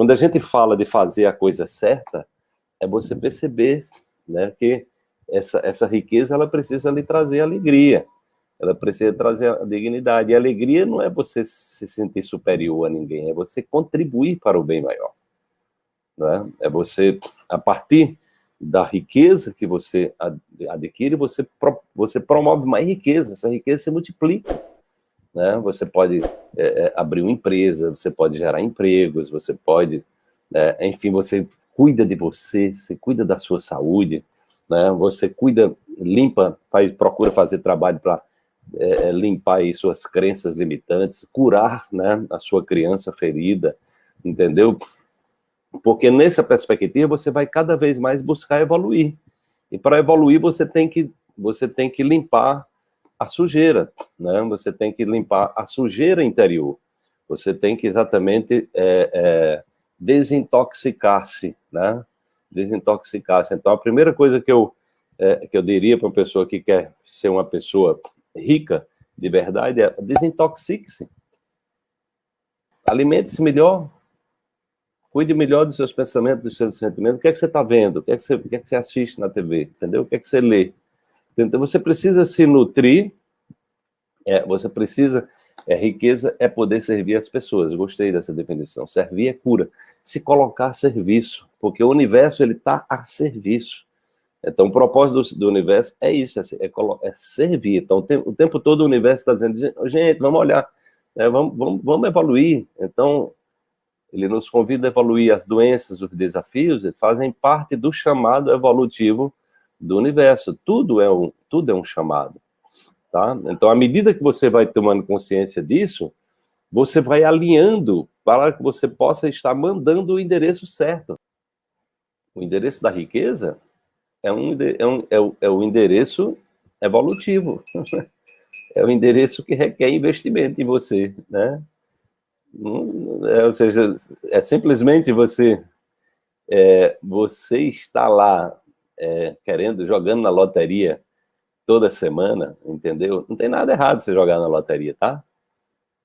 Quando a gente fala de fazer a coisa certa, é você perceber né, que essa, essa riqueza ela precisa lhe trazer alegria, ela precisa trazer a dignidade. E a alegria não é você se sentir superior a ninguém, é você contribuir para o bem maior. Né? É você, a partir da riqueza que você adquire, você, você promove mais riqueza, essa riqueza se multiplica. Né? Você pode é, é, abrir uma empresa, você pode gerar empregos, você pode, é, enfim, você cuida de você, você cuida da sua saúde, né? você cuida, limpa, faz, procura fazer trabalho para é, é, limpar suas crenças limitantes, curar né, a sua criança ferida, entendeu? Porque nessa perspectiva você vai cada vez mais buscar evoluir. E para evoluir você tem que você tem que limpar a sujeira, né? Você tem que limpar a sujeira interior. Você tem que exatamente é, é, desintoxicar-se, né? Desintoxicar-se. Então a primeira coisa que eu é, que eu diria para uma pessoa que quer ser uma pessoa rica de verdade é desintoxique-se. Alimente-se melhor, Cuide melhor dos seus pensamentos, dos seus sentimentos. O que é que você está vendo? O que é que você, o que é que você assiste na TV? Entendeu? O que é que você lê? Então, você precisa se nutrir, é, você precisa... É, riqueza é poder servir as pessoas. Eu gostei dessa definição. Servir é cura. Se colocar a serviço, porque o universo ele está a serviço. Então, o propósito do, do universo é isso, é, é, é servir. Então, o tempo, o tempo, todo o universo está dizendo, gente, vamos olhar, né, vamos, vamos, vamos evoluir. Então, ele nos convida a evoluir as doenças, os desafios, fazem parte do chamado evolutivo do universo. Tudo é um, tudo é um chamado. Tá? Então, à medida que você vai tomando consciência disso, você vai alinhando para que você possa estar mandando o endereço certo. O endereço da riqueza é, um, é, um, é, o, é o endereço evolutivo. é o endereço que requer investimento em você, né? É, ou seja, é simplesmente você, é, você está lá é, querendo, jogando na loteria toda semana, entendeu? Não tem nada errado você jogar na loteria, tá?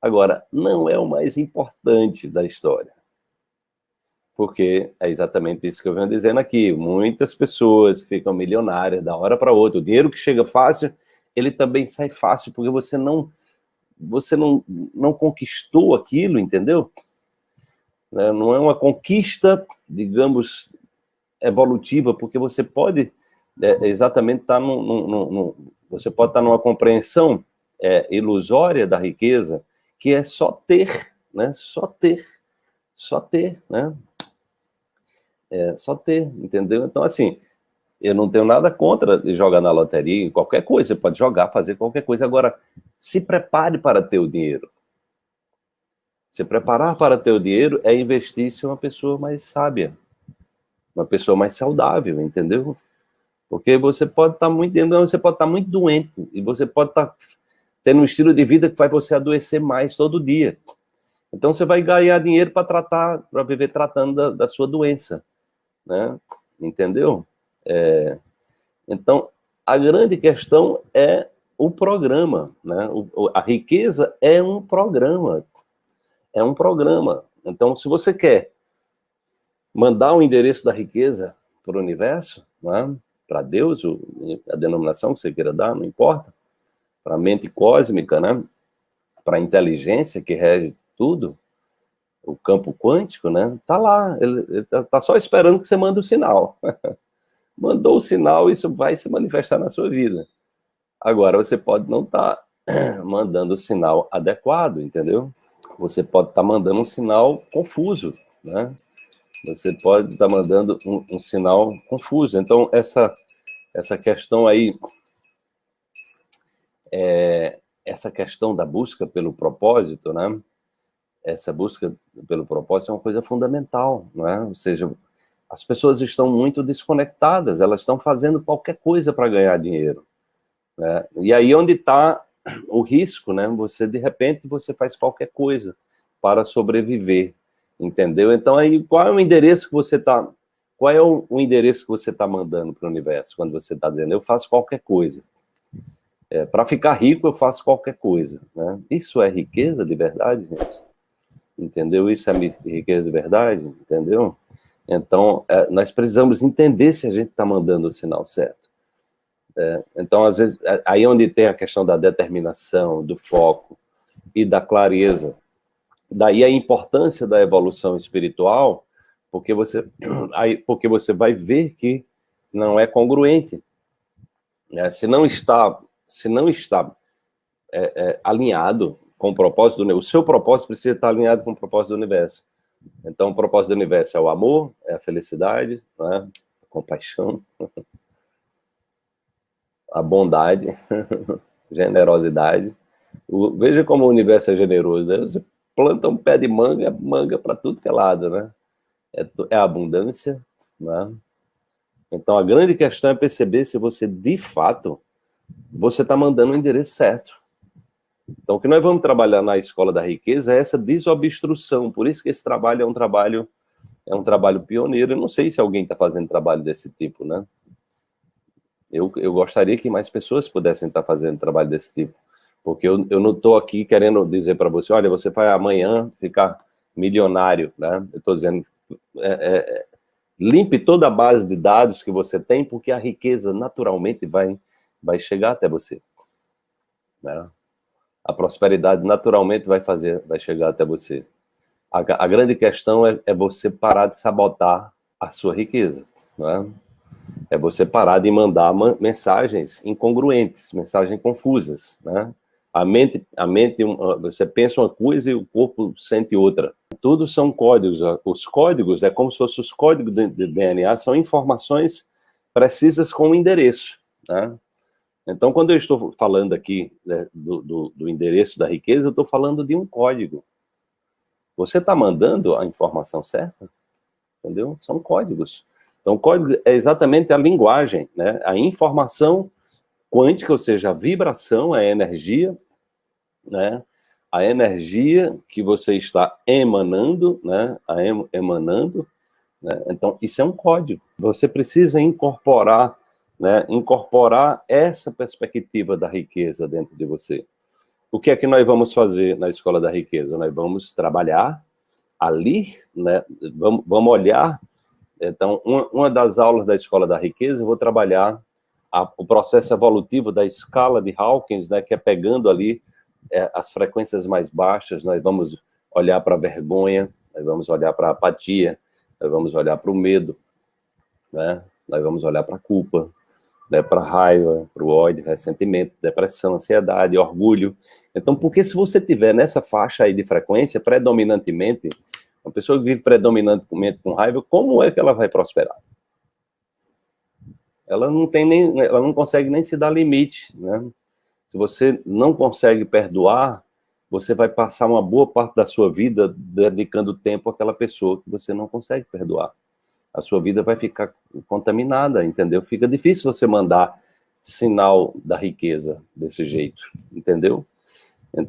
Agora, não é o mais importante da história. Porque é exatamente isso que eu venho dizendo aqui. Muitas pessoas ficam milionárias da hora para outra. O dinheiro que chega fácil, ele também sai fácil, porque você não você não, não conquistou aquilo, entendeu? Né, não é uma conquista, digamos, evolutiva, porque você pode é, exatamente estar tá num, num, num, você pode estar tá numa compreensão é, ilusória da riqueza, que é só ter, né? Só ter, só ter, né? É, só ter, entendeu? Então, assim, eu não tenho nada contra jogar na loteria, qualquer coisa, você pode jogar, fazer qualquer coisa. Agora, se prepare para ter o dinheiro. Se preparar para ter o dinheiro é investir em uma pessoa mais sábia, uma pessoa mais saudável, entendeu? Porque você pode estar muito você pode estar muito doente, e você pode estar tendo um estilo de vida que faz você adoecer mais todo dia. Então você vai ganhar dinheiro para tratar, para viver tratando da, da sua doença, né? Entendeu? É, então, a grande questão é o programa, né? O, a riqueza é um programa, é um programa. Então, se você quer mandar o endereço da riqueza para o universo, né? para Deus, a denominação que você queira dar, não importa, para a mente cósmica, né? para a inteligência que rege tudo, o campo quântico, né? Tá lá, ele, está tá só esperando que você mande o sinal. mandou o sinal, isso vai se manifestar na sua vida. Agora, você pode não estar tá mandando o sinal adequado, entendeu? Você pode estar tá mandando um sinal confuso, né? Você pode estar tá mandando um, um, sinal confuso. Então, essa, essa questão aí, é, essa questão da busca pelo propósito, né? Essa busca pelo propósito é uma coisa fundamental, não é? Ou seja, as pessoas estão muito desconectadas, elas estão fazendo qualquer coisa para ganhar dinheiro. Né? E aí onde está o risco, né? Você, de repente, você faz qualquer coisa para sobreviver, entendeu? Então, aí, qual é o endereço que você está... Qual é o, o endereço que você está mandando para o universo, quando você está dizendo, eu faço qualquer coisa. É, para ficar rico, eu faço qualquer coisa. Né? Isso é riqueza de verdade, gente? Entendeu? Isso é riqueza de verdade, entendeu? Então, é, nós precisamos entender se a gente está mandando o sinal certo. É, então, às vezes, é, aí onde tem a questão da determinação, do foco e da clareza. Daí a importância da evolução espiritual, porque você, porque você vai ver que não é congruente. Né? Se não está, se não está é, é, alinhado com o propósito do o seu propósito precisa estar alinhado com o propósito do universo. Então, o propósito do universo é o amor, é a felicidade, né? a compaixão, a bondade, generosidade. O, veja como o universo é generoso, né? Você planta um pé de manga, manga para tudo que é lado, né? É, é abundância, né? Então, a grande questão é perceber se você, de fato, você está mandando o endereço certo. Então, o que nós vamos trabalhar na Escola da Riqueza é essa desobstrução, por isso que esse trabalho é um trabalho, é um trabalho pioneiro, eu não sei se alguém está fazendo trabalho desse tipo, né? Eu, eu gostaria que mais pessoas pudessem estar tá fazendo trabalho desse tipo, porque eu, eu não estou aqui querendo dizer para você, olha, você vai amanhã ficar milionário, né? Eu estou dizendo, é, é, limpe toda a base de dados que você tem, porque a riqueza naturalmente vai, vai chegar até você, né? a prosperidade naturalmente vai fazer, vai chegar até você. A, a grande questão é, é, você parar de sabotar a sua riqueza, é? é você parar de mandar mensagens incongruentes, mensagens confusas, né? A mente, a mente, você pensa uma coisa e o corpo sente outra. Tudo são códigos. Os códigos é como se fossem os códigos de DNA, são informações precisas com o endereço. Né? Então, quando eu estou falando aqui né, do, do, do, endereço da riqueza, eu estou falando de um código. Você está mandando a informação certa? Entendeu? São códigos. Então, código é exatamente a linguagem, né? a informação quântica, ou seja, a vibração, a energia, né? a energia que você está emanando, né? a em, emanando, né? então isso é um código. Você precisa incorporar né, incorporar essa perspectiva da riqueza dentro de você. O que é que nós vamos fazer na Escola da Riqueza? Nós vamos trabalhar ali, né, vamos, vamos olhar, então, uma, uma, das aulas da Escola da Riqueza, eu vou trabalhar a, o processo evolutivo da escala de Hawkins, né, que é pegando ali é, as frequências mais baixas, nós vamos olhar para a vergonha, nós vamos olhar para a apatia, nós vamos olhar para o medo, né? nós vamos olhar para a culpa, né, para raiva, para o ódio, ressentimento, depressão, ansiedade, orgulho. Então, porque se você tiver nessa faixa aí de frequência, predominantemente, uma pessoa que vive predominantemente com raiva, como é que ela vai prosperar? Ela não tem nem, ela não consegue nem se dar limite, né? Se você não consegue perdoar, você vai passar uma boa parte da sua vida dedicando tempo àquela pessoa que você não consegue perdoar a sua vida vai ficar contaminada, entendeu? Fica difícil você mandar sinal da riqueza desse jeito, entendeu?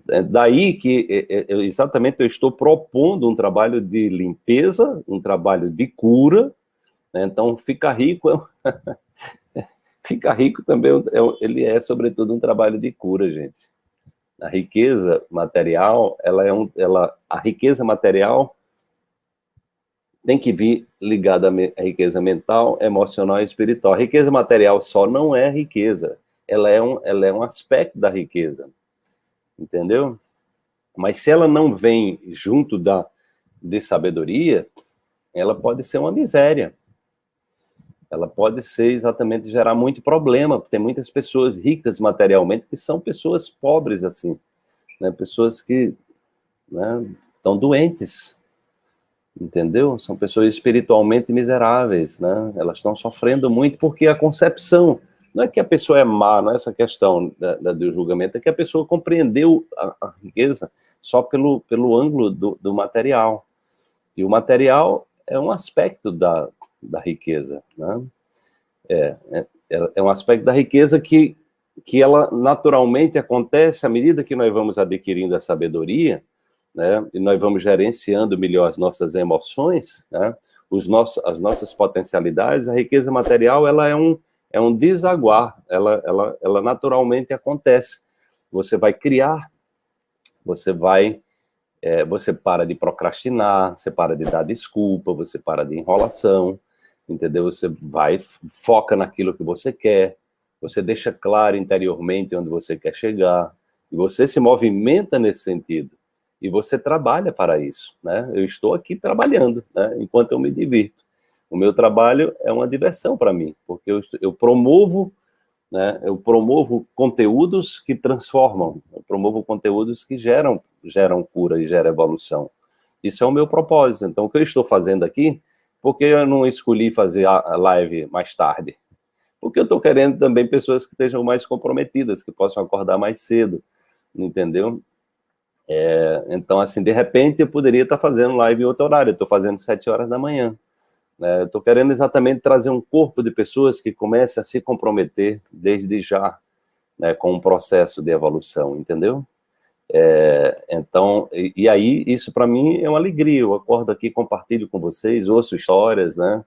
É daí que é, é, exatamente eu estou propondo um trabalho de limpeza, um trabalho de cura, né? então fica rico, fica rico também, ele é sobretudo um trabalho de cura, gente. A riqueza material, ela é um, ela, a riqueza material tem que vir ligada à riqueza mental, emocional e espiritual. A riqueza material só não é riqueza, ela é um, ela é um aspecto da riqueza, entendeu? Mas se ela não vem junto da, de sabedoria, ela pode ser uma miséria. Ela pode ser exatamente gerar muito problema, tem muitas pessoas ricas materialmente que são pessoas pobres assim, né? pessoas que né, estão doentes, entendeu? São pessoas espiritualmente miseráveis, né? Elas estão sofrendo muito porque a concepção, não é que a pessoa é má, não é essa questão da, da, do julgamento, é que a pessoa compreendeu a, a riqueza só pelo, pelo ângulo do, do, material. E o material é um aspecto da, da riqueza, né? É, é, é um aspecto da riqueza que, que ela naturalmente acontece à medida que nós vamos adquirindo a sabedoria, né? e nós vamos gerenciando melhor as nossas emoções, né? Os nossos, as nossas potencialidades, a riqueza material ela é um, é um desaguar, ela, ela, ela naturalmente acontece. Você vai criar, você vai é, você para de procrastinar, você para de dar desculpa, você para de enrolação, entendeu? Você vai, foca naquilo que você quer, você deixa claro interiormente onde você quer chegar, e você se movimenta nesse sentido, e você trabalha para isso, né? Eu estou aqui trabalhando, né? Enquanto eu me divirto. O meu trabalho é uma diversão para mim, porque eu, eu promovo né, eu promovo conteúdos que transformam, eu promovo conteúdos que geram, geram cura e geram evolução. Isso é o meu propósito. Então, o que eu estou fazendo aqui, porque eu não escolhi fazer a live mais tarde? Porque eu estou querendo também pessoas que estejam mais comprometidas, que possam acordar mais cedo, entendeu? É, então, assim, de repente, eu poderia estar fazendo live em outro horário, estou fazendo sete horas da manhã. Né? Estou querendo exatamente trazer um corpo de pessoas que comece a se comprometer desde já né, com um processo de evolução, entendeu? É, então, e, e, aí, isso para mim é uma alegria, eu acordo aqui, compartilho com vocês, ouço histórias, né,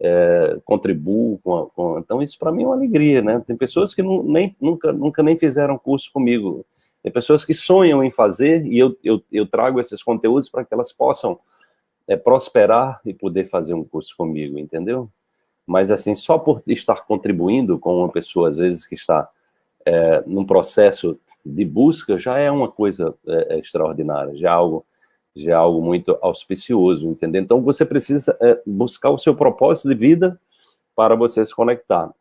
é, contribuo com, com, então isso para mim é uma alegria, né, tem pessoas que não, nem, nunca, nunca nem fizeram curso comigo, tem pessoas que sonham em fazer, e eu, eu, eu trago esses conteúdos para que elas possam é, prosperar e poder fazer um curso comigo, entendeu? Mas, assim, só por estar contribuindo com uma pessoa, às vezes, que está é, num processo de busca, já é uma coisa é, é extraordinária, já é algo, já é algo muito auspicioso, entendeu? Então, você precisa é, buscar o seu propósito de vida para você se conectar.